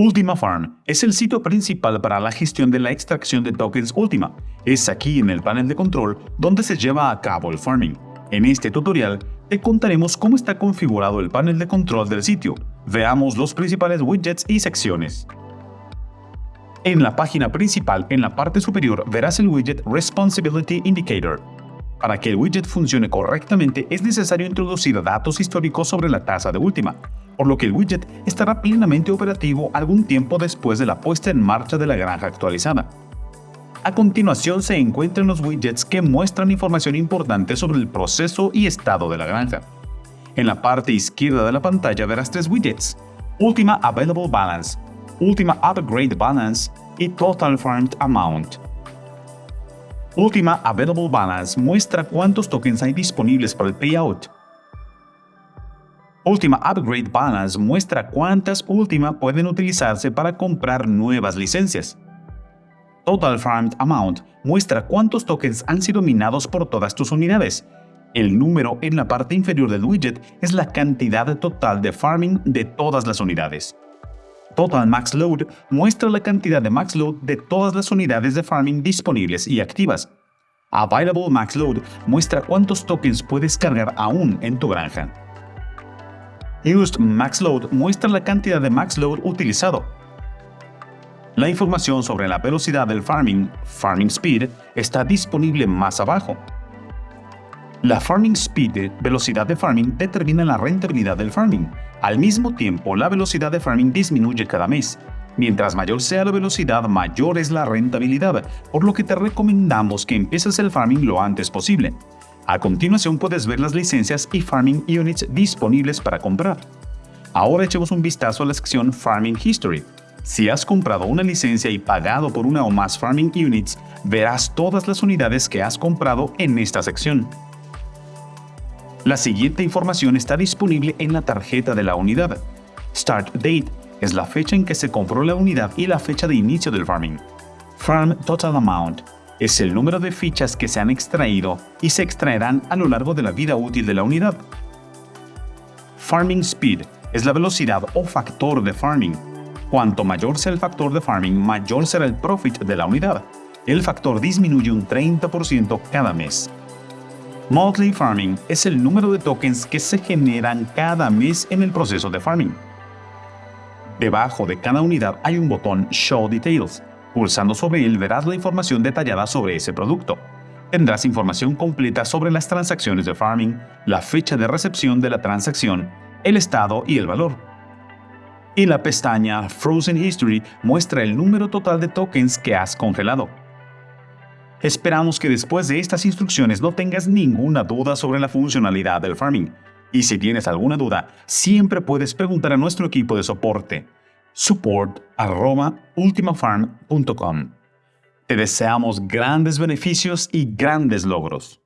Ultima Farm es el sitio principal para la gestión de la extracción de tokens Ultima. Es aquí en el panel de control donde se lleva a cabo el farming. En este tutorial te contaremos cómo está configurado el panel de control del sitio. Veamos los principales widgets y secciones. En la página principal, en la parte superior, verás el widget Responsibility Indicator. Para que el widget funcione correctamente es necesario introducir datos históricos sobre la tasa de Ultima, por lo que el widget estará plenamente operativo algún tiempo después de la puesta en marcha de la granja actualizada. A continuación se encuentran los widgets que muestran información importante sobre el proceso y estado de la granja. En la parte izquierda de la pantalla verás tres widgets, Ultima Available Balance, Ultima Upgrade Balance y Total Farmed Amount. Ultima Available Balance muestra cuántos tokens hay disponibles para el payout. Ultima Upgrade Balance muestra cuántas Ultima pueden utilizarse para comprar nuevas licencias. Total Farmed Amount muestra cuántos tokens han sido minados por todas tus unidades. El número en la parte inferior del widget es la cantidad total de farming de todas las unidades. Total Max Load muestra la cantidad de max load de todas las unidades de farming disponibles y activas. Available Max Load muestra cuántos tokens puedes cargar aún en tu granja. Used Max Load muestra la cantidad de Max Load utilizado. La información sobre la velocidad del farming, Farming Speed, está disponible más abajo. La Farming Speed, velocidad de farming, determina la rentabilidad del farming. Al mismo tiempo, la velocidad de farming disminuye cada mes. Mientras mayor sea la velocidad, mayor es la rentabilidad, por lo que te recomendamos que empieces el farming lo antes posible. A continuación puedes ver las licencias y Farming Units disponibles para comprar. Ahora echemos un vistazo a la sección Farming History. Si has comprado una licencia y pagado por una o más Farming Units, verás todas las unidades que has comprado en esta sección. La siguiente información está disponible en la tarjeta de la unidad. Start Date es la fecha en que se compró la unidad y la fecha de inicio del farming. Farm Total Amount es el número de fichas que se han extraído y se extraerán a lo largo de la vida útil de la unidad. Farming Speed es la velocidad o factor de farming. Cuanto mayor sea el factor de farming, mayor será el profit de la unidad. El factor disminuye un 30% cada mes. Monthly Farming es el número de tokens que se generan cada mes en el proceso de farming. Debajo de cada unidad hay un botón Show Details, Pulsando sobre él verás la información detallada sobre ese producto. Tendrás información completa sobre las transacciones de farming, la fecha de recepción de la transacción, el estado y el valor. Y la pestaña Frozen History muestra el número total de tokens que has congelado. Esperamos que después de estas instrucciones no tengas ninguna duda sobre la funcionalidad del farming. Y si tienes alguna duda, siempre puedes preguntar a nuestro equipo de soporte support.ultimafarm.com. Te deseamos grandes beneficios y grandes logros.